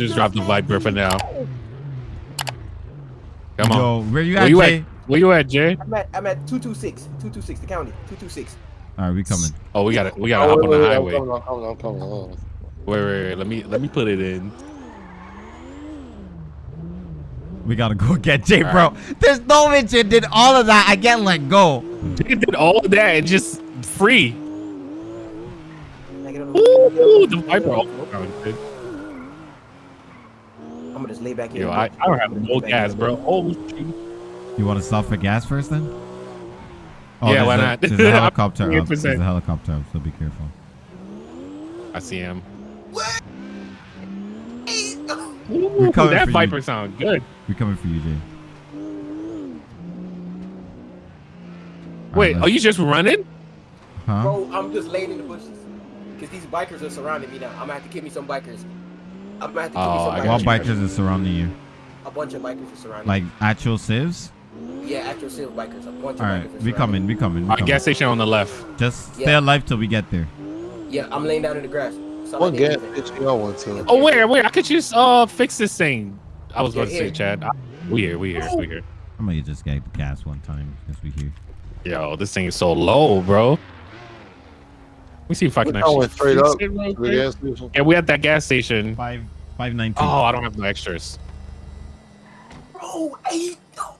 just drop the Viper for now. Come on. Yo, where you Where at, you Jay? at? Where you at, Jay? I'm at I'm at 226. 226 the county. 226. All right, we coming. Oh, we gotta we gotta Oh, hop wait, on the wait, wait, highway. I'm coming, I'm coming, I'm coming. Hold on. Wait, wait, wait. Let me let me put it in. We gotta go get Jay, All bro. There's no way Jay did all of that. I can't let go. Jay did all of that and just free. Can I get on Ooh, the Viper. Oh, good. I'm gonna just lay back here. Yo, I, I don't have no gas, bro. Oh. You want to stop for gas first, then? Oh, Yeah, why a- not? There's a helicopter up. There's a helicopter up, so be careful. I see him. We're Ooh, that for you. Viper sound good. We're coming for you, Jay. Wait, right, are you just running? Huh? Bro, I'm just laying in the bushes. Cause these bikers are surrounding me now. I'm gonna have to kill me some bikers. I'm gonna have to kill Oh, me I some What bikers. are surrounding you? A bunch of bikers are surrounding Like me. actual civs? Yeah, actual civil bikers. A bunch of All bikers right, are we coming. me. We coming. We Uh, gas station on the left. Just stay alive till we get there. Yeah, I'm laying down in the grass. So What gas station y'all went to? Oh, where, where? I could just uh fix this thing. I was Yeah, about to say. Chad. I- We here, we here, we here. I'm gonna just get the gas one time since we here. Yo, this thing is so low, bro. Let me see if I can Y'all actually straight up it to the gas station. Yeah, we at that gas station. Five five nine two. Oh, I don't have no extras. Bro, hey, no.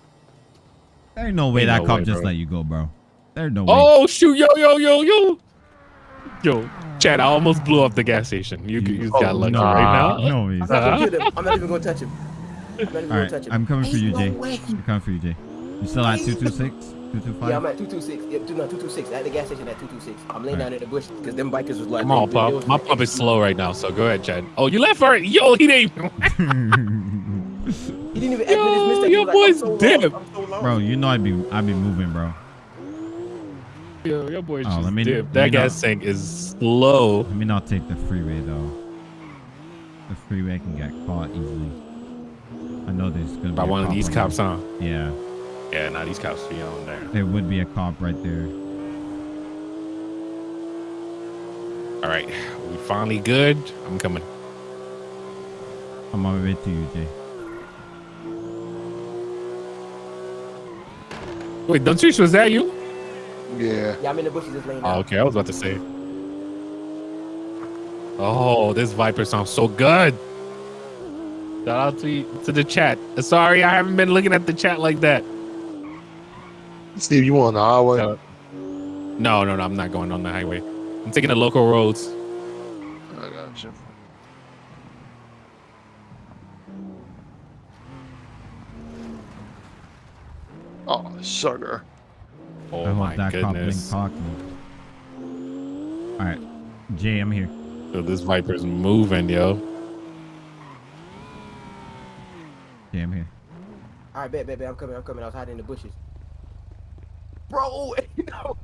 There's no way Ain't that no cop way, just bro. let you go, bro. There's no way. Oh shoot, yo, yo, yo, yo. Yo, Chad, I almost blew up the gas station. You, you just oh, got Oh, lucky no, right now. No ways. I'm not gonna kill him. I'm not even gonna touch him. I'm not even All gonna right, touch him. I'm coming for you, no Jay. way. I'm coming for you, Jay. You still at Ain't two no- two six, two two Yeah, I'm at 226. Yeah, two- no, 226. At the gas station at 226. I'm laying Alright. down in the bush because them bikers was like. Come on, they- they pump. My like, pump is slow right now, so go ahead, Chad. Oh, you left already. Yo, he didn't even. He didn't even Yo, his your was like, I'm boy's so lost. so bro, you know I'd be I'd be moving, bro. Yo, your boy Oh, just let me- dipped. let That me gas know. tank is slow. Let me not take the freeway though. The freeway can get caught easily. I know there's gonna be By a one of these cops, there. huh? Yeah, Yeah, now these cops be on there. there would be a cop right there. All right, we finally good. I'm coming. I'm on my way to you, Jay. Wait, don't you? Was that you? Yeah. Yeah, I'm in the bushes just laying Oh, down. okay. I was about to say. Oh, this Viper sounds so good. Shout out to to the chat. Sorry, I haven't been looking at the chat like that. Steve, you on the highway? Uh, No, no, no. I'm not going on the highway. I'm taking the local roads. I got you. Oh, sugar. Oh I hope my that goodness. clock me. All right, Jay, I'm here. Yo, this Viper's moving, yo. Jay, I'm here. All right, bet, bet, bet. I'm coming. I'm coming. I was hiding in the bushes. Bro, no.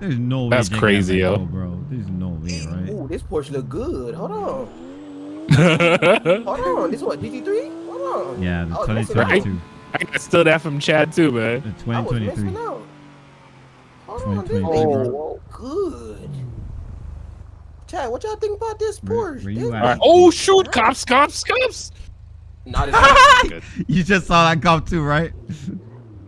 There's no way. That's Jay crazy, let yo. go, bro. There's no way, right? Ooh, this Porsche look good. Hold on. Hold on. This what? GT3? Hold on. Yeah, the oh, I was missing 2022. I got still that from Chad too, man. The 2023. Hold on. This 2023. Oh, good. Chad, what y'all think about this Where- Porsche? where This you All at? right. Oh shoot! Cops! Cops! Cops! Not as Good. You just saw that cop too, right?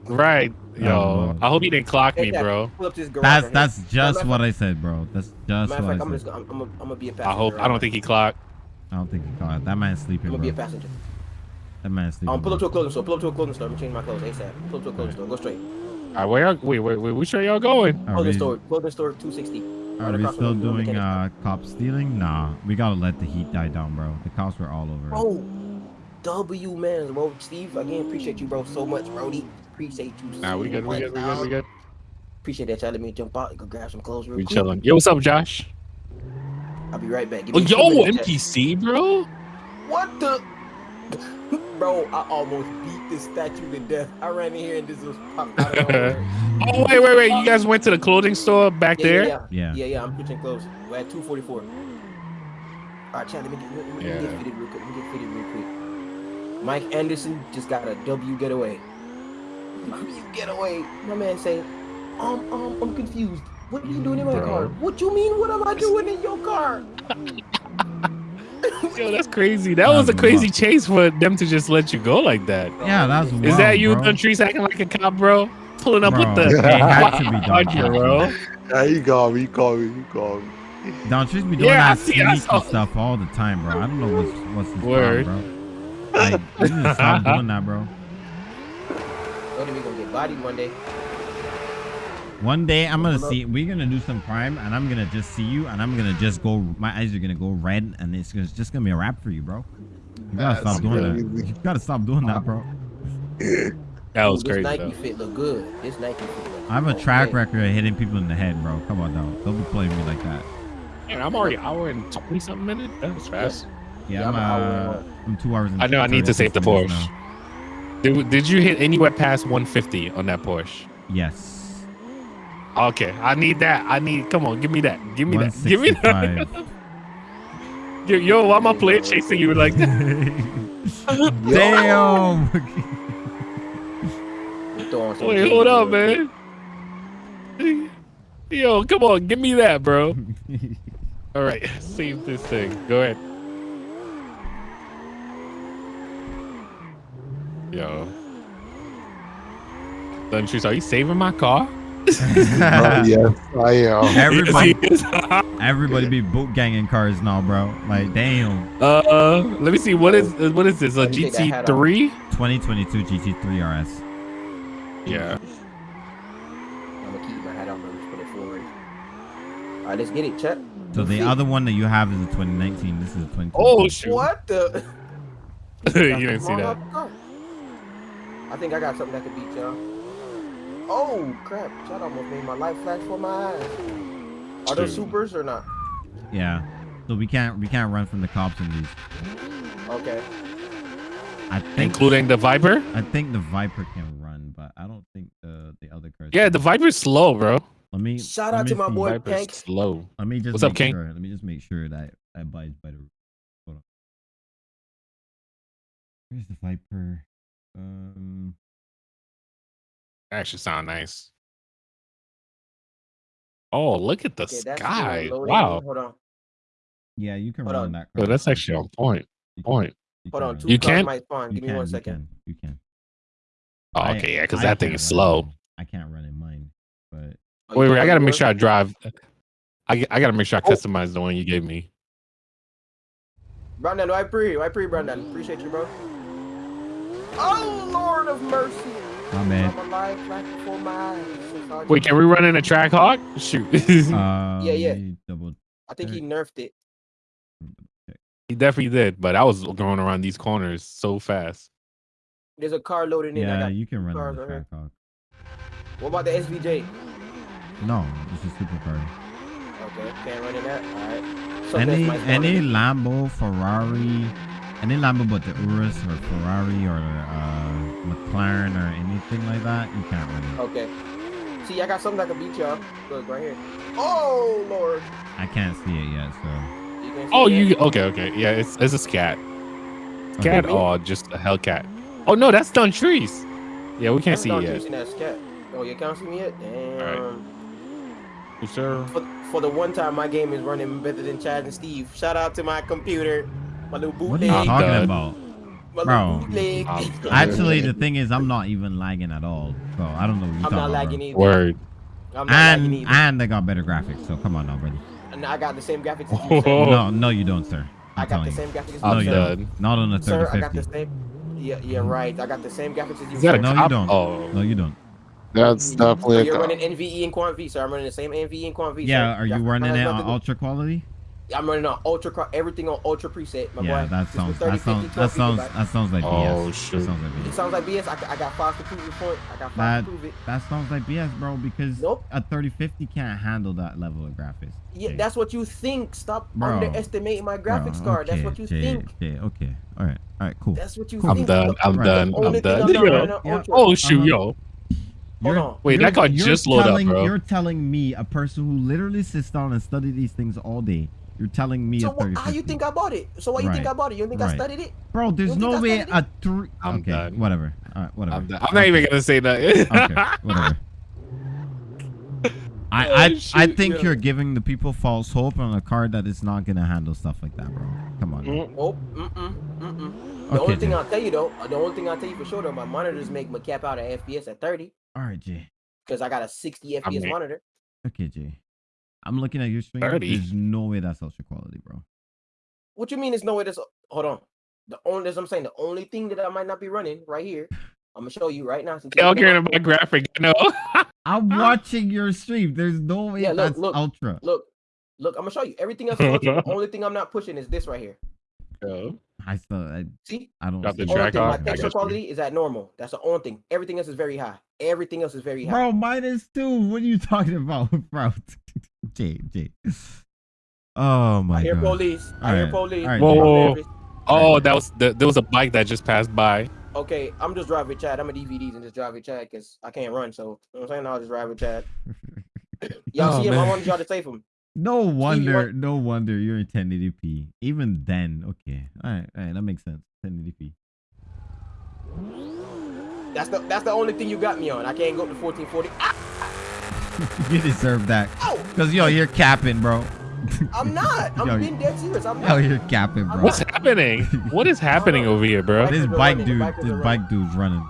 Right, yo. Oh. I hope he didn't clock me, bro. Pull up this garage That's that's just what I said, bro. That's just what Matter of fact, I said. I'm, I'm, I'm gonna be a passenger. I hope. I don't think he clocked. I don't think he caught it. That man's sleeping, I'm gonna be a passenger. That man's sleeping. Um, pull up to a clothing store. Pull up to a clothing store. I'm gonna change my clothes ASAP. Pull up to a clothing store. Go straight. All right, where y'all? Wait, wait, wait. Which way y'all going? Clothing store. Clothing store 260. are right we still doing uh cop stealing? Nah, we gotta let the heat die down, bro. The cops were all over. it. Bro, W man, bro. Steve, again, appreciate you, bro, so much, Brody. Appreciate you. Nah, we so good. We much, good. We good. We dog. good. Appreciate that y'all let me jump out and go grab some clothes real We quick. chilling. Yo, what's up, Josh? I'll be right back. Give Oh, me two yo, minutes, NPC, bro. What the? bro, I almost beat this statue to death. I ran in here and this was popped out of nowhere. Oh, wait, wait, wait. You guys went to the clothing store back Yeah, there? yeah, yeah, Yeah. yeah, yeah. I'm switching clothes. We're at 244. All right, Chad, let me get, let me, let me get fitted real quick. Let me get fitted real quick. Mike Anderson just got a W getaway. W getaway. My man say, um, um, I'm confused. What are you doing in my Bro. car? What you mean? What am I doing in your car? Yo, that's crazy. That That was a crazy chase for them to just let you go like that. Yeah, that's Is wild, that you, bro. Countries, acting like a cop, bro? Pulling up Bro, with the it had to be Don bro. Yeah, you got me. You got me. You got me. Don Trees be doing Yeah, that see, sneaky saw- stuff all the time, bro. I don't know what's what's his Word. problem, bro. Like, you need to stop doing that, bro. What are we gonna get bodied one day? One day I'm gonna see we're gonna do some crime and I'm gonna just see you and I'm gonna just go my eyes are gonna go red and it's, it's just gonna be a wrap for you, bro. You gotta That's stop doing that. You gotta stop doing that, bro. That was this crazy. Nike Though. fit look good. This Nike fit. Look I have a track okay. record of hitting people in the head, bro. Come on now. Don't be playing me like that. Man, I'm already hour and twenty something minutes. That was fast. Yeah, Yeah, I'm, I'm an hour uh, and I'm two hours and I know I need to save the minutes Porsche. Now. Did, did you hit anywhere past 150 on that Porsche? Yes. Okay, I need that. I need. Come on, give me that. Give me that. Give me that. 165. Yo, yo, why my player chasing you like that? Damn. We throw on some Wait, hold up, man. Yo, come on, give me that, bro. All right, save this thing. Go ahead. Yo. Duntrice, are you saving my car? Oh, yes, I am. Everybody, Yes, he is. everybody be boot ganging cars now, bro. Like, damn. Uh, uh let me see. What is what is this? A Let me take that hat off. GT3? 2022 GT3 RS. Yeah. I'm gonna keep my hat on and just put it forward. All right, let's get it, Chet. So the see. other one that you have is a 2019. This is a 2022. Oh shoot! What the? you didn't see that. up car. I think I got something that could beat y'all. Oh crap! That almost made my life flash for my eyes. Are those supers or not? Yeah. So we can't we can't run from the cops in these. Okay. I think Including the Viper. I think the Viper can run, but I don't think the the other cars. Yeah, can. the Viper's slow, bro. Let me Shout let out me to my boy Viper's Tank. slow. Let me just What's make up, King? sure. Let me just make sure that I abides by the. Hold on. Where's the Viper? Um. Actually, sound nice. Oh, look at the Okay, sky! Wow, Hold on. Yeah, you can Hold run on. that. Yo, car. that's actually on point. You Point. you Hold on. Two. You can't- might spawn. You Give me can, one you can, You can. Oh, okay, yeah, because that thing is slow. mine. I can't run in mine, but Oh, Wait, wait, I got gotta make sure I drive. I I gotta make sure I Oh. customize the one you gave me. Brandon, I pre, I pre, Brandon. Appreciate you, bro. Oh Lord of mercy! my man. I'm alive right before my eyes. Since I Wait, can we run in a track hawk? Shoot, Uh, Yeah, yeah. Double. I think he nerfed it. he definitely did. But I was going around these corners so fast. There's a car loading in. Yeah, you can run in on the track hawk. What about the SVJ? No, it's a supercar. Okay, can't run in that. All right. So any any. Lambo, Ferrari, any Lambo but the Urus or Ferrari or uh, McLaren or anything like that, you can't run it. Okay. See, I got something that can beat y'all. Look right here. Oh Lord. I can't see it yet, so You Oh, that? you okay? Okay, yeah, it's it's a scat. Scat Okay. or just a Hellcat? Oh no, that's done trees. Yeah, we can't That's see not it yet. chasing that scat. Oh, you can't see me yet? Damn. Yes, sir. For, for the one time my game is running better than Chad and Steve. Shout out to my computer. My little what are you talking done. about? my Bro. bootleg. Actually, the thing is, I'm not even lagging at all, so I don't know what you're I'm talking not about. lagging either. Word. I'm not lagging And either. and they got better graphics, so come on now, buddy. And I got the same graphics as you, sir. Oh. No, no, you don't, sir. I I'm got the you. same graphics as No, I'm you, you sir. done. don't. Not on the Sir, I got the same. Yeah, yeah, right. I got the same graphics as you. Is that sir. No, you don't. Oh, No, you don't. That's definitely a you're cop. running NVE and Quant V, sir. I'm running the same NVE and Quant V. Yeah, sir. are you That's- running it on to- ultra quality? I'm running on ultra, cro- everything on ultra preset, my Yeah, boy. that sounds was that 30, sounds that sounds gigabytes. that sounds like BS. Oh, BS. shoot. That sounds like It BS. sounds like BS. I, got- I got five to prove your point. I got five That to prove it. that sounds like BS, bro. Because Nope. a 3050 can't handle that level of graphics. Yeah, Jay. that's what you think. Stop Bro. underestimating my Bro, graphics card. That's what you Jay, think. Jay, okay, all right, all right, cool. That's what you Cool. I'm think. done. I'm Right. done. I'm done. I'm not Yo. running on Yeah. Oh shoot, Uh-huh. yo. You're- on. Wait, that car you're just loaded up, bro. You're telling me, a person who literally sits down and study these things all day, you're telling me So a wha- 3050. how you think I bought it? So why you think Right. I bought it? You don't think I studied it? Bro, there's no way a three. I'm okay, done. whatever. All right, whatever. I'm, done. I'm not even gonna say that. okay, whatever. I Oh, I, I think yo. you're giving the people false hope on a card that is not gonna handle stuff like that, bro. Come on. Mm. Oh, mm-mm, mm-mm. The Okay, only thing Jay. I'll tell you though, the only thing I'll tell you for sure though, my monitors make my cap out at FPS at 30 All right, Jay. because I got a 60 FPS mean- monitor. Okay, Jay. I'm looking at your stream. 30? There's no way that's ultra quality, bro. What you mean? There's no way that's Hold on. The only, as I'm saying, the only thing that I might not be running right here. I'm gonna show you right now. Since you Y'all caring about graphic? No. I'm watching your stream. There's no way Yeah, look, that's look. ultra. Look, look. I'm gonna show you everything else. is ultra. the only thing I'm not pushing is this right here. Yo. I still, I, See, I don't. Got the see only it. track thing, my off? I texture quality is at normal. That's the only thing. Everything else is very high. Everything else is very high. Bro, minus two. What are you talking about, bro? Jay, Jay. Oh my I hear god. police. I hear police. alright, Whoa, I'm whoa. Oh, that was the, there was a bike that just passed by. Okay, I'm just driving Chad. I'm a DVDs and just driving Chad because I can't run. So you know what I'm saying I'll just drive with Chad. Y'all Oh, see him? I man. wanted y'all to save him. No wonder, what- no wonder you're in 1080p. Even then, okay. All right, all right, that makes sense. 1080p. That's the that's the only thing you got me on. I can't go up to 1440. Ah, you deserve that. ow! Cause yo, you're capping, bro. I'm not. I'm Yo, being dead serious. I'm Yo, not. you're capping, bro. What's happening? What is happening over here, bro? this bike dude, bikers this are bike dude's running.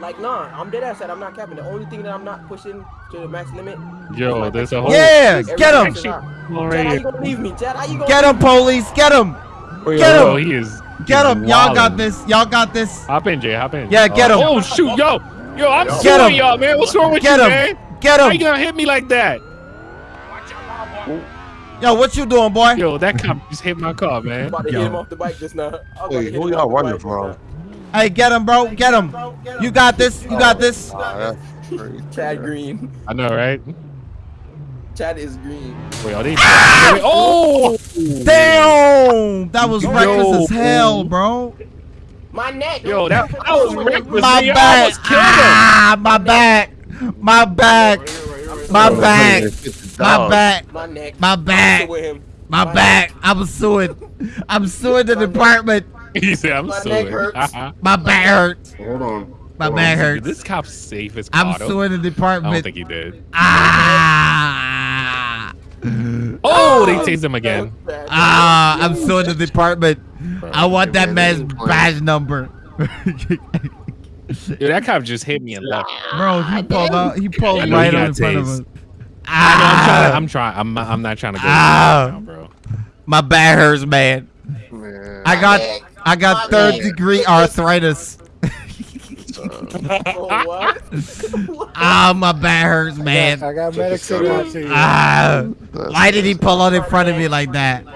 Like nah, I'm dead ass. I'm not capping. The only thing that I'm not pushing to the max limit. Yo, there's a whole. Yeah, get him, else is high. All Chad, how you gonna leave me, Chad? How you gonna? get him, police, get him, Yo, Get yo, him. he is. get him. Y'all got this. Y'all got this. Hop in, Jay. Hop in. Yeah, get oh, him. Oh shoot, yo, yo, I'm Get suing y'all, man. What's wrong with Get you, him. man? Get How you him. gonna hit me like that? Yo, what you doing, boy? Yo, that cop just hit my car, I'm man. about to Yo. hit him off the bike just now. I'm about to Wait, who y'all running from? Hey, get him, bro. Get him. You got this. You got this. Ah, that's crazy. Chad Green. I know, right? Chad is green. Wait, are they? oh, Damn, that was Yo. reckless as hell, bro. My neck. yo, that, that was reckless. My man. Y'all back. almost killed him. Ah, my back. My back. My back. My back. My neck. My back. with. My back. I'm suing. I'm suing the department. He said, "I'm My suing." neck hurts. My back hurts. Hold on. My Hold back on. Did hurts. this cop safe as I'm Cotto? suing the department. I don't think he did. Ah. Oh, they tased him again. Chad. Ah, I'm suing the department. I want that man's badge number. Dude, that cop just hit me and left. Bro, he pulled out. He pulled I know right he on got in front of tased. us. I know, I'm Ah, trying. I'm trying. I'm. I'm not trying to go Ah. now, bro. my back hurts, man. Man, I got, I got third degree arthritis. Oh, what? Ah, my back hurts, man. I got medics in my team. Ah, why did he pull out in front of me like that? No,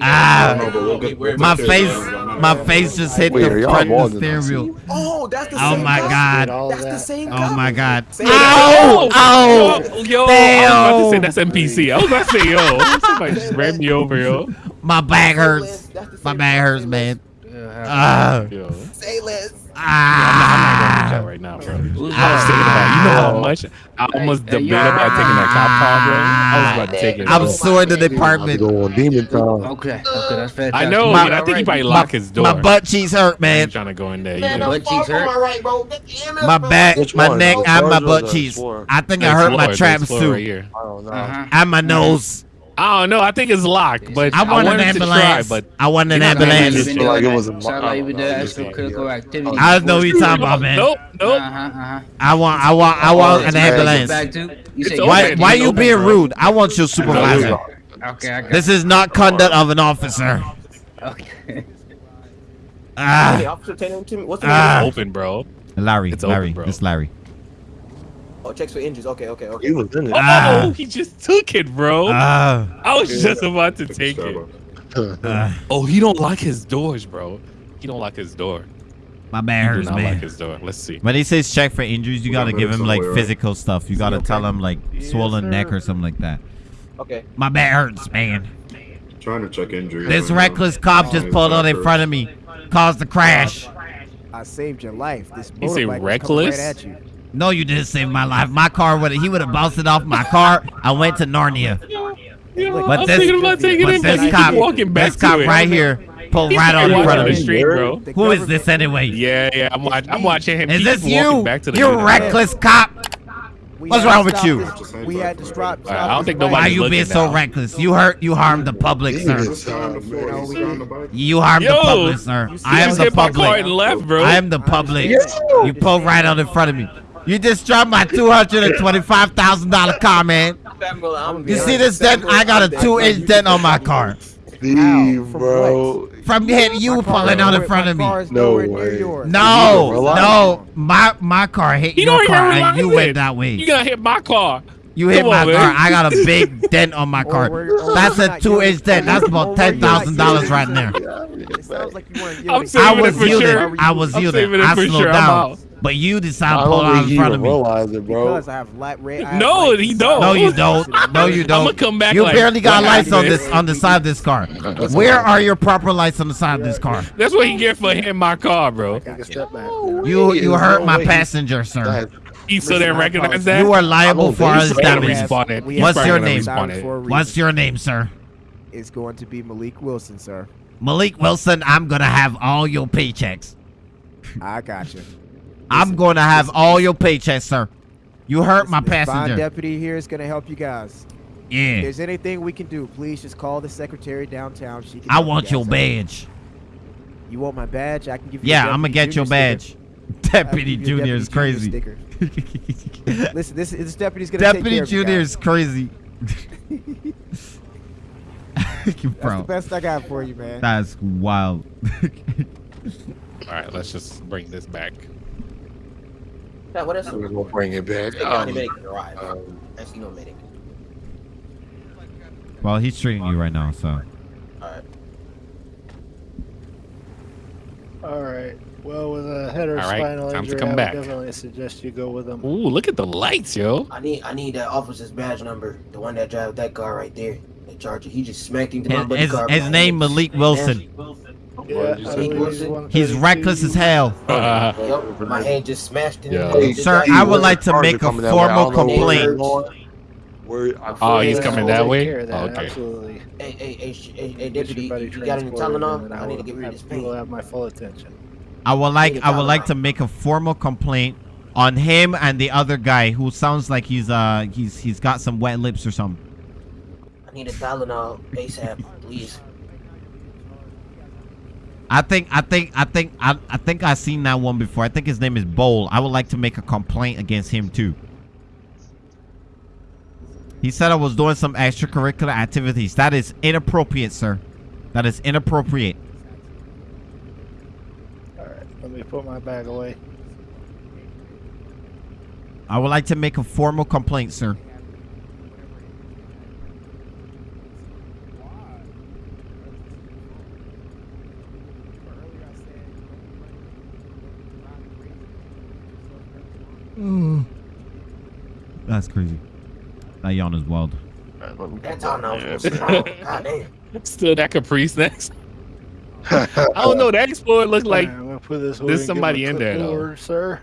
Ah, but we'll get- we'll my face, my face just hit Wait, the front of the than steering wheel. Oh, that's the same. Oh my. God. That's the same. Oh my god. Same Ow! Ow! Yo, yo, I was about to say that's NPC. I was about to say, yo, somebody just ran me over, yo. My back hurts. less. That's the My back hurts, man. Yeah, Ah, Yo. less. Say less. I'm not, I'm not going to ah. chat right now, bro. Who's I was thinking about, you know how much I almost Hey, hey, debated yo. about taking that cop car, bro. I was about to take it. I'm bro. suing the I'm about to department. go on demon time. Okay, okay, that's fantastic. I know, My- but I think he probably My, locked his door. my butt cheeks hurt, man. I'm man. trying to go in there. You Man, know. Butt cheeks hurt? my right, bro. Get the EMS, My back, Which my one? neck, and my butt cheeks. I think I hurt my Explorer, the traps too, Right here. I don't know. Uh-huh. and my nose. I don't know. I think it's locked, but I I, want an wanted to try, ambulance. but I want an You're not gonna ambulance. just- Just like it was a Sound like you been I don't know. extra critical activity. I know what you're talking about, man. Nope, nope. Uh-huh, uh-huh. I want, I want, I want an It's ambulance. Back to, you say. Why, It's why you being rude? I want your supervisor. Okay, I got This is not conduct of an officer. Okay. Hey, Ah, officer, tell him to me. What's the name? Open, bro. Larry, It's open, Larry, bro. it's Larry. Oh, checks for injuries. Okay, okay, okay. He was in it. Ah. Oh, he just took it, bro. Ah, I was just about to take it. ah, Oh, he don't lock his doors, bro. He don't lock his door. my man He do hurts, not lock man. his door. Let's see. When he says check for injuries, you We got gotta give him like on the way, right? physical stuff. You gotta okay? tell him like swollen sir. neck or something like that. Okay. My back hurts, man. Trying to check injuries. This right now. reckless cop just pulled out in front of me, caused the crash. I saved your life. This You say motorbike was coming reckless? Right at you. No, you didn't save my life. My car would he would have bounced it off my car. I went to Narnia. Yeah, But I was this- thinking about taking But it, this he cop, walking back this cop to it. right here pulled He's right on in front of the me. street, bro. Who is this anyway? Yeah, yeah. I'm watching. I'm watching him. Is this you? Back to the You middle. reckless cop. We What's wrong with you? this- We had to stop. All right, I don't think stop this Why nobody's you bike. being so now. reckless? You hurt. You harmed the public, sir. Just sit the floor. You know, He's we still on did- the harmed the public, sir. you I am just the hit my car and public. left, bro. I am the public. You pulled right out in front of me. You just dropped my two hundred and twenty-five thousand dollar car, man. You see this dent? I got a two-inch dent on my car Steve, bro. from hitting you My car pulling out in front of me. car No way. No, no, my my car hit You your car and you it. went that way. You way. gonna hit my car. You hit Come my on, car. man. I got a big dent on my car. where- or That's a two-inch not dent. That's about Or where ten you're not thousand dollars right there. It sounds like you I'm yielding. saving I it was for yielding. sure. I was I'm yielding. saving it I for slowed sure. I'm down, out. But you decide to pull out think in he front of even me. realized it, bro. Because I have light red. I have No, lights he don't. No, you don't. No, you don't. I'ma come back You like, barely got lights on this on the side of this car. Where are your proper lights on the side of this car? That's what he get for hitting my car, bro. Step back. You you hurt no my way passenger, sir. That- He still didn't recognize that. You are liable for think his so. He's probably damage. gonna respawn it. We He's What's your name? respawn it. For a reason. What's your name, sir? It's going to be Malik Wilson, sir. Malik Wilson. I'm gonna have all your paychecks. I got you. I'm gonna have all your paychecks, sir. You hurt my This fine deputy here is going to help you guys. Yeah. If there's anything we can do, please just call the secretary downtown. She can I help you want guys your out. badge. You want my badge? I can give you. Yeah, I'm gonna get your Junior sticker. badge. Deputy you a Junior is crazy. Junior. Listen, this this deputy's gonna take Deputy care of you Junior is crazy. That's Bro, the best I got for you, man. that's wild. All right, let's just bring this back. Yeah, what else? We're gonna bring it back. Um, medic arrive. um, Actually, no medic. well, he's treating you right now, so. All right. All right. Well, with a head or All right, spinal time to injury, come I back. definitely suggest you go with them. Ooh, look at the lights, yo. I need I need that officer's badge number. The one that drives that car right there. The charger. He just smacked into my His, buddy his, car. his name Malik Wilson. Yeah, What did you I say? believe Wilson? 132. He's reckless as hell. Uh, Yup, my hand just smashed into Yeah. the Hey, Sir, I would like to make a coming that way. I formal don't know where they're complaint. going. Where- I Oh, he's coming that way? that, Okay. Absolutely. Hey, hey, hey, hey, hey, deputy, you got any Tylenol? I need to get rid of this have- You will have my full attention. I would like I would like to make a formal complaint on him and the other guy who sounds like he's uh he's he's got some wet lips or something. I need a Tylenol ASAP, please. I think I think I think I, I think I've seen that one before. I think his name is Bowl. I would like to make a complaint against him too. He said I was doing some extracurricular activities. That is inappropriate, sir. That is inappropriate. All right. Let me put my bag away. I would like to make a formal complaint, sir. That's crazy. That yawn is wild. Alright, let me That's all down now. here. God damn. still that Caprice next. I don't know. That Explorer looked like. All right, put this. there's somebody in quick there, though. sir.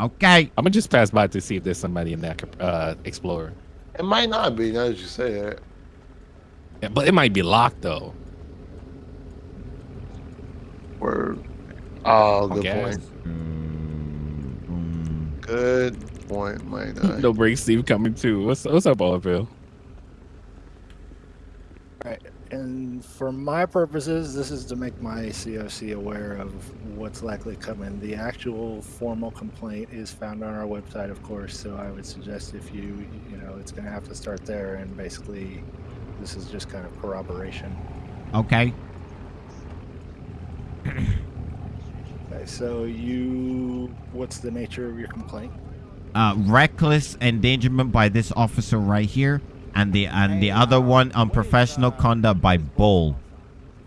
Okay. I'm gonna just pass by to see if there's somebody in that uh, Explorer. It might not be now that you say that. Yeah, but it might be locked though. Word. Oh, good Okay. point. Mm, Good point, might not. No break, Steve coming too. What's what's up, Oliver? And for my purposes, this is to make my COC aware of what's likely coming. The actual formal complaint is found on our website, of course. So I would suggest if you, you know, it's going to have to start there. And basically, this is just kind of corroboration. okay. Okay, so you, what's the nature of your complaint? Uh, reckless endangerment by this officer right here, and the and the other one unprofessional conduct by Bull.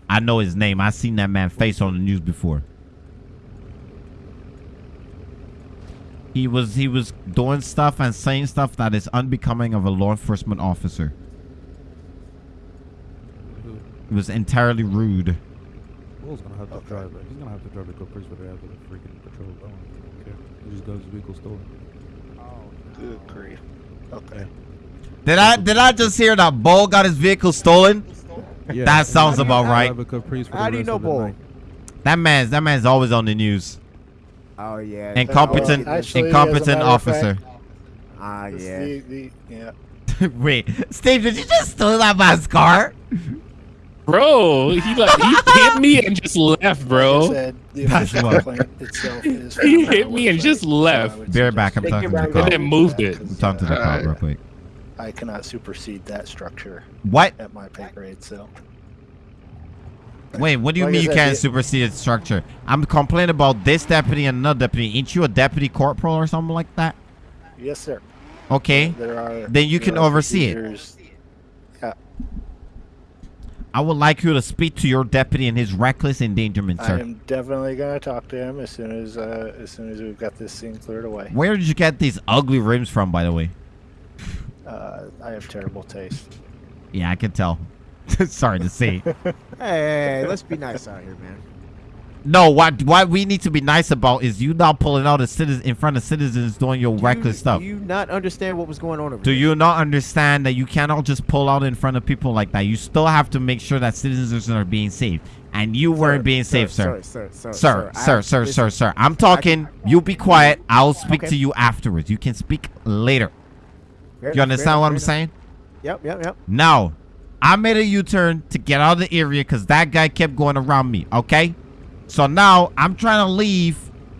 I know his name. I've seen that man face on the news before. He was he was doing stuff and saying stuff that is unbecoming of a law enforcement officer. It was entirely rude. Will's gonna have to drive it. He's gonna have to drive the Caprice whether they have the freaking patrol going. Okay. He just got his vehicle stolen. Good grief. Okay. Did I did I just hear that Bull got his vehicle stolen? Yeah. That sounds about right. Drive a How do you know of Bull? That man's that man's always on the news. Oh yeah. Incompetent Well, actually, incompetent officer. Ah, This- yeah. The, the, yeah. Wait, Steve, did you just steal that man's car? Bro, he like he hit me and just left, Like bro. said, the That's official what- complaint itself is He hit me and just left. I would Be back. I'm talking to the back. And then moved it. I'm talking to the cop real quick. I cannot supersede that structure What? at my pay grade. So Wait, what do you Like mean you can't supersede the structure? I'm complaining about this deputy and another deputy. Ain't you a deputy corporal or something like that? yes, sir. Okay. There are. Then you there can are oversee it. Yeah, I would like you to speak to your deputy and his reckless endangerment, sir. I am definitely gonna talk to him as soon as uh, as soon as we've got this scene cleared away. Where did you get these ugly rims from, by the way? Uh, I have terrible taste. Yeah, I can tell. Sorry to see. Hey, hey, hey, let's be nice out here, man. No, what what we need to be nice about is you not pulling out a citizen in front of citizens doing your Do reckless you, stuff. Do you not understand what was going on over Do there? you not understand that you cannot just pull out in front of people like that? You still have to make sure that citizens are being safe. And you weren't being safe, sir. Sir, sir, sir, Sir, I- sir, sir, sir, sir. I'm talking. You be quiet. I'll speak Okay. to you afterwards. You can speak later. fair- You understand fair what I'm saying? Yep, yep, yep. Now, I made a U-turn to get out of the area because that guy kept going around me. Okay, so now I'm trying to leave.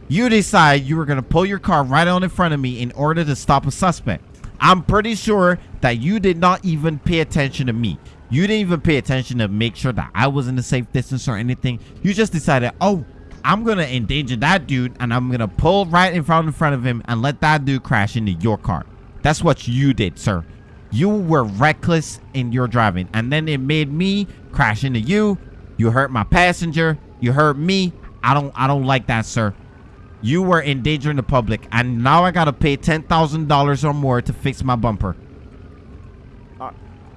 You decide you were gonna pull your car right on in front of me in order to stop a suspect. I'm pretty sure that you did not even pay attention to me. You didn't even pay attention to make sure that I was in a safe distance or anything. You just decided, oh, I'm gonna endanger that dude and I'm gonna pull right in front in front of him and let that dude crash into your car. That's what you did, sir. You were reckless in your driving, and then it made me crash into you. You hurt my passenger. You heard me. I don't. I don't like that, sir. You were endangering the public, and now I gotta pay ten thousand dollars or more to fix my bumper. Uh,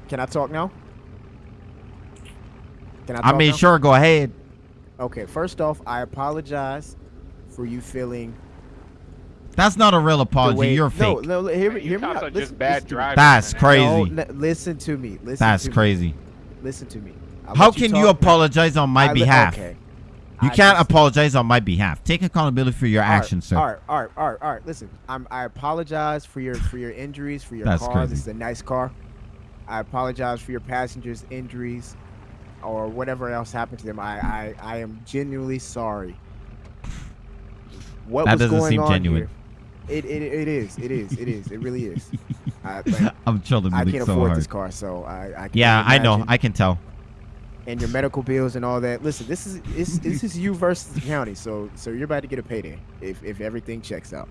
can I talk now? Can I talk I mean, now? sure, go ahead. Okay, first off, I apologize for you feeling That's not a real apology. way. You're no, fake. no, no, hear me, You hear me cops out. are Listen- just bad listen to drivers. That's crazy. No, li- listen to me. Listen That's to me. crazy. Listen to me. I'll How let can you apologize on my I behalf? Okay. You I can't just- apologize on my behalf. Take accountability for your right, actions, sir. All right, all right, all right, all right. Listen, I'm, I apologize for your for your injuries, for your That's car. crazy. This is a nice car. I apologize for your passengers' injuries, or whatever else happened to them. I I, I am genuinely sorry. What That was doesn't going seem on genuine. here? It, it it is it is it is it really is. I, I'm chilling I can't so afford hard. this car, so I, I Yeah, only I know. I can tell. And your medical bills and all that. Listen, this is this is you versus the county, so so you're about to get a payday if if everything checks out.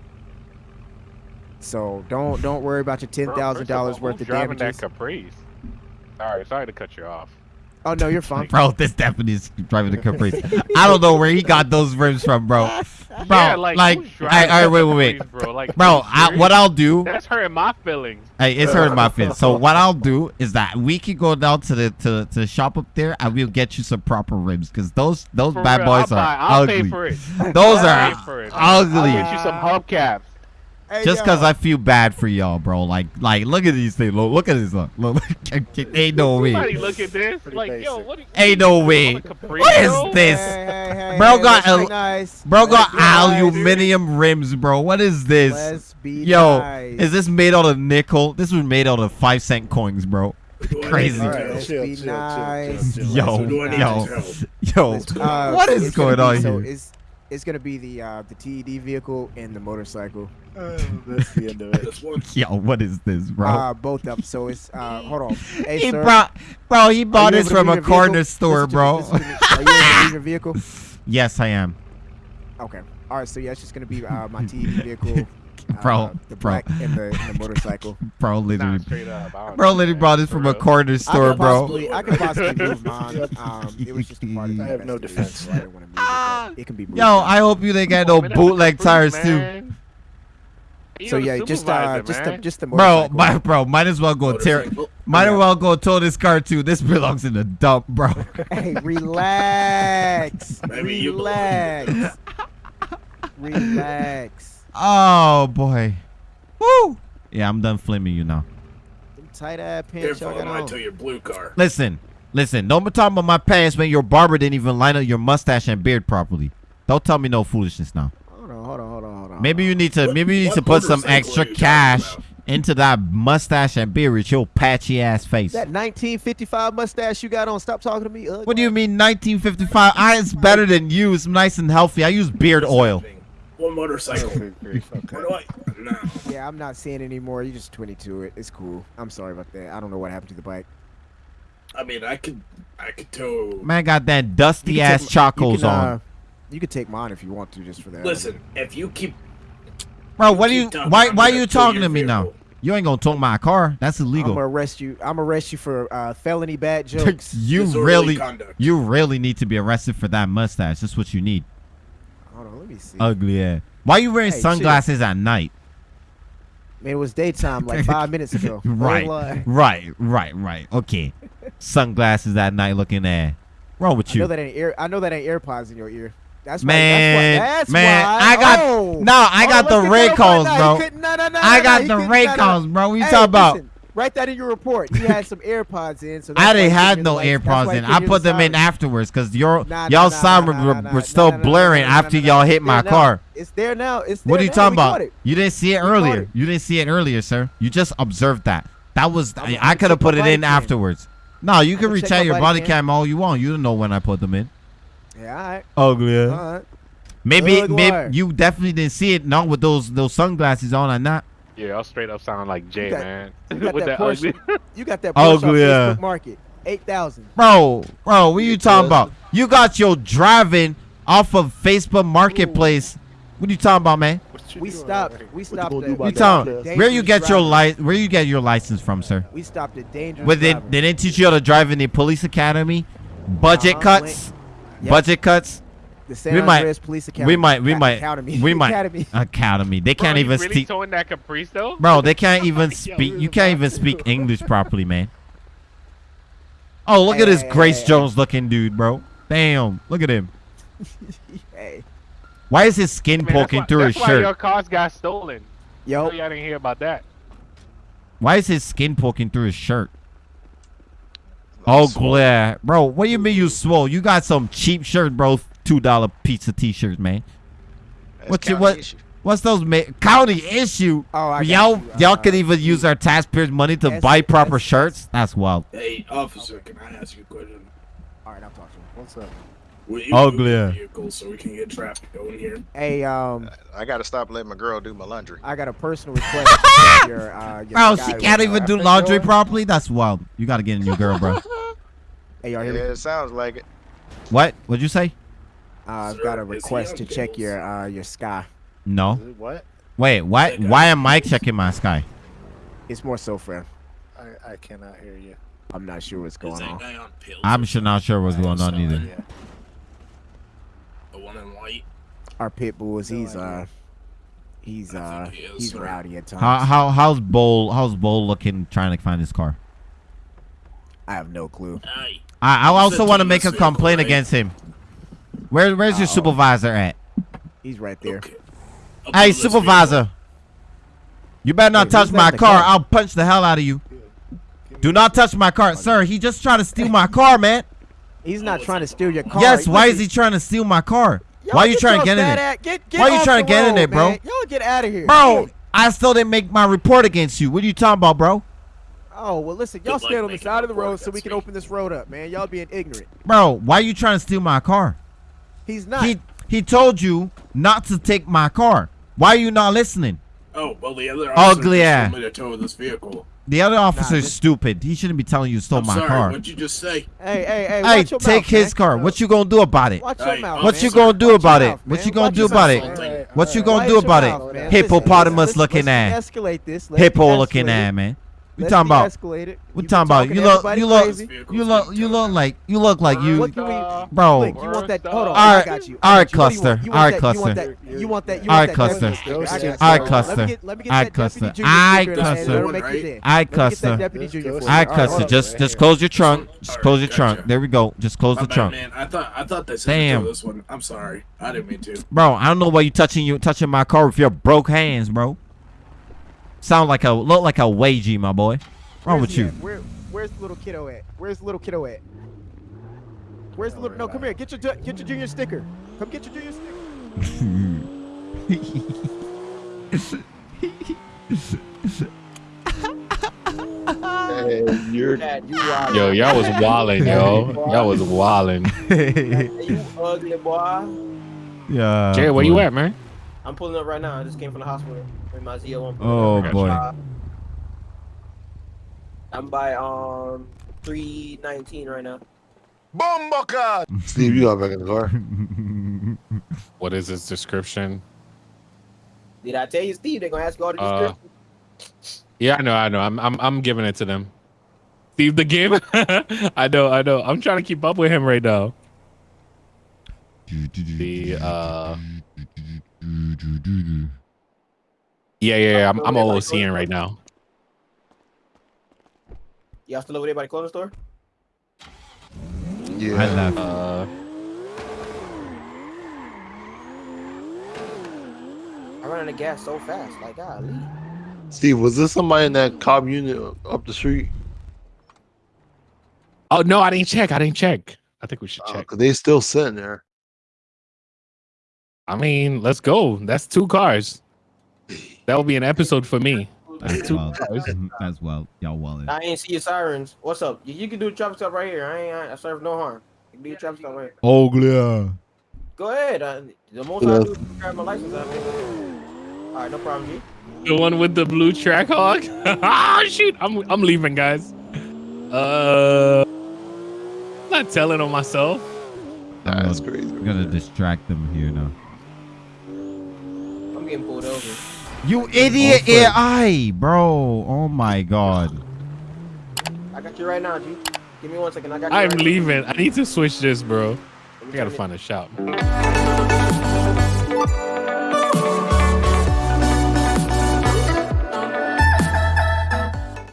So don't don't worry about your ten thousand all, dollars worth of driving damages. that Caprice. Sorry, sorry to cut you off. Oh no, you're fine. Bro, this definitely is driving the Caprice. I don't know where he got those rims from, bro. Bro, yeah, like, like, who's I, driving all right, wait, wait, wait. Bro. Like, Bro, I, what I'll do, That's hurting my feelings. hey, it's hurting my feelings. So what I'll do is that we can go down to the to, to the shop up there and we'll get you some proper rims because those those For bad real, boys I'll are buy, I'll ugly. pay for it. Those I'll are pay for it. ugly. I'll get you some hubcaps. Hey, Just because I feel bad for y'all, bro. Like, like, look at these things. Look, look at this. Look, look, ain't no way. Somebody look at this. Pretty Like, yo, what? do you- Ain't no way. What is this? Hey, hey, hey, Bro got let's be al- nice. Bro got Let's nice. aluminum rims, bro. What is this? Let's be Yo, nice. is this made out of nickel? This was made out of five cent coins, bro. Crazy. Right, chill, chill, chill. Yo, So do I need yo, yo. Uh, What is gonna going on so here? It's it's gonna be the uh, the TED vehicle and the motorcycle. Uh, that's the end of it. That's one. Yo, what is this, bro? Uh, both of them. So it's uh, hold on. Hey, he sir, brought, bro. He bought this from a corner store, Listen bro. listen to. Are you able to your vehicle? yes, I am, Okay. All right. So yeah, it's just gonna be uh, my TED vehicle, uh, Bro, the bro. black and the, and the motorcycle. bro. Nah, Literally, up. Bro. Literally brought this from a real. corner I store, could bro. possibly, I could possibly move mine. Um, it was just a part of I have no defense. so I didn't want to move it, it can be moved. Yo, I hope you didn't get no man, that's a bootleg Caprice, tires too. You So yeah, just uh, supervisor, just the just the bro. My, bro, might as well go tear. Motorcycle. Might as well go tow this car too. This belongs in the dump, bro. Hey, relax. Maybe you belong relax. relax. Oh boy. Woo. Yeah, I'm done flaming you now. Them tight ass pants Careful, y'all I might on. tell your blue car. Listen, listen. Don't be talking about my pants when your barber didn't even line up your mustache and beard properly. Don't tell me no foolishness now. Hold on, hold on, hold on, hold on. Maybe you need to. What- Maybe you need to put some extra are you talking cash into that mustache and beard with your patchy ass face. That 1955 mustache you got on. Stop talking to me. Ugly. What do you mean 1955? I it's better than you. It's nice and healthy. I use beard oil. One motorcycle. Good okay. What do I? No. Yeah, I'm not seeing anymore. You just 22 it. It's cool. I'm sorry about that. I don't know what happened to the bike. I mean, I could, I could tow. Man got that dusty ass take- chocos you can, on. uh, you could take mine if you want to, just for that. Listen, if you keep, Bro, what are you talking, why I'm why are you talking to me now? You ain't gonna tow my car. That's illegal. I'm gonna arrest you. I'm gonna arrest you for uh, felony bad jokes. you Disorderly really conduct. you really need to be arrested for that mustache. That's what you need. Hold on, let me see. Ugly ass. Why are you wearing Hey, chill. sunglasses at night? Man, it was daytime like five minutes ago. Right, right, right, right. Okay. Sunglasses at night looking at. Wrong with you? I know that ain't ear. I know that ain't AirPods in your ear. That's why. Man, that's why, that's man, why. I got oh. no, I Oh, got the let's ray get calls, bro. No, no, no, I got he the couldn't- ray no, no. calls, bro. What you Hey, talking about? Write that in your report. He had some AirPods in. So I didn't have no lights. AirPods in. I put the them in afterwards because your Nah, y'all nah, sound nah, were, nah, were- nah, were nah, still blaring after y'all hit my now. car. It's there now. It's there What are you now. talking We about? You didn't see it We earlier. it. You didn't see it earlier, sir. You just observed that. That was I'm- I, could have put it in cam. afterwards. No, you can recheck my your body cam. cam all you want. You don't know when I put them in. Yeah, all right. Ugly. All right. Maybe, maybe you definitely didn't see it. Not with those those sunglasses on or not. Yeah, y'all straight up sound like Jay, got- man. You got With that that ugly. You got that Porsche Ugly, yeah. Facebook Market. Eight thousand. Bro, bro, what are you talking about? You got your driving off of Facebook Marketplace. What are you talking about, man? We stopped. We stopped. You at talking? Where you get your driving. li- Where you get your license from, sir? We stopped at dangerous. But they, they didn't teach you how to drive in the police academy. Budget Uh-huh, cuts. Yep. Budget cuts. The San we might- Andreas Police Academy. We might. We might. Academy. We might. Academy. Academy. They Bro, can't you even really speak. towing that Caprice though? Bro, they can't even speak. You can't even speak English properly, man. Oh, look Hey, at this hey, Grace hey, Jones looking dude, bro. Damn, look at him. hey, Why is his skin Man, that's poking why, through his that's why your cars got stolen. yo, y'all didn't hear about that. Why is his skin poking through his shirt? Oh, glare, bro. What do you mean you swole? You got some cheap shirt, bro. Two dollar pizza t-shirts, man. What's your what? What's those ma- county issue? Oh, y'all, you. y'all Uh, could even use our taxpayers' money to buy proper S- shirts. That's wild. Hey, officer, can I ask you a question? all right, I'm talking. What's up? Will you Ugly, move vehicle so we can get traffic going here? Hey, um, I gotta stop letting my girl do my laundry. I got a personal request. to check your, uh, your Bro, she can't even do laundry door. properly. That's wild. You gotta get a new girl, bro. Hey, y'all Yeah, hear me? it sounds like it. what? What'd you say? Uh, I've got a request to check your uh your sky. No. What? Wait. Why? Why am I checking my sky? It's more so for I, I cannot hear you. I'm not sure what's going on. on? I'm sure not sure what's going on either. Yeah. The one in white? Our pit bulls, No he's idea. uh he's I uh he is, he's sir. rowdy at times. How how how's Bowl how's Bowl looking trying to find his car? I have no clue. Hey, I I also want to to make a complaint right? against him. Where where's your Uh-oh. supervisor at? He's right there. okay. Hey pull this supervisor, you better not Hey, touch my car. car? I'll punch the hell out of you. Do not touch my car, sir. He just tried to steal my car, man. He's not trying to steal your car. Yes. Why is he trying to steal my car? Why are you trying to get in it, ass- Get, get Why you trying to the get in road, there, bro? man. Y'all get out of here, bro? I still didn't make my report against you. What are you talking about, bro? Oh well, listen, y'all stand on the side of the road so we can me. open this road up, man. Y'all being ignorant. Bro, why are you trying to steal my car? He's not. He he told you not to take my car. Why are you not listening? Oh, well, the other Ugly officer just ass. told me to tow this vehicle. The other officer's is stupid. He shouldn't be telling you to steal I'm my sorry, car. what'd you just say? hey, hey, hey. Hey, watch your take mouth, his man. car. What you gonna do about it? Watch your mouth. What man. you gonna do Watch about it? mouth, What you gonna Watch do about it? What you gonna do about it? Hippopotamus looking let's ass. de-escalate this. Hippo looking de-escalate ass, man. We Let's talking about? de-escalate. We You've talking about? You look, you look, you look, you look like you look like you. What can we, Bro. Blake, you want that? Hold on, All I got you. all I right, got you. What do you want? cluster, You all want right, that- You want cluster. that? You want that? You want that cluster. deputy sticker. I got you. All right, cluster. get, let me get All right, cluster. All right, cluster. that'll make Right? your day. All right, Let me get cluster. that deputy junior All for All you. right, All cluster. Just, just close your trunk. Just close your trunk. There we go. Just close the trunk. man. I thought I thought they Damn. this one. I'm sorry. I didn't mean to. Bro, I don't know why you touching you touching my car with your broke hands, bro. Sound like a look like a wagey, my boy. Wrong with you? at? Where, where's the little kiddo at? Where's the little kiddo at? Where's the little? No, come here. Get your get your junior sticker. Come get your junior sticker. Hey, you're Dad, you. Yo, y'all was wildin', yo. Y'all was wildin'. Hey, you ugly boy. yeah. Jay, where you at, man? I'm pulling up right now. I just came from the hospital with my ZO1. Oh boy. I'm by um 319 right now. Steve. You got back in the car. What is his description? Did I tell you, Steve? They're gonna ask you all the Uh, description. Yeah, I know, I know. I'm I'm I'm giving it to them. Steve the game. I know, I know. I'm trying to keep up with him right now. The uh Yeah, yeah, yeah. I'm I'm OOCing right now. Y'all still over there by the clothing store? Yeah. I left. Uh I run out of gas so fast. Like, golly. Steve, was this somebody in that cob unit up the street? Oh no, I didn't check. I didn't check. I think we should Uh, check. Cause they still sitting there. I mean, let's go. That's two cars. That will be an episode for me. That's two wild. cars. That's well. Y'all wallet. I ain't see your sirens. What's up? You, you can do the traffic stop right here. I ain't. I, I serve no harm. You can do your traffic stop right here. Oh yeah. Go ahead. Uh, the most I do is grab my license out of it. All right, no problem, G. The one with the blue Trackhawk. ah, shoot! I'm I'm leaving, guys. Uh, I'm not telling on myself. That's gonna, crazy. I'm gonna distract them here now. I'm getting pulled over. You idiot AI, bro. Oh my god. I got you right now, G. Give me one second. I got you. I'm right leaving. I need to switch this, bro. Let me I gotta turn it- find a shop.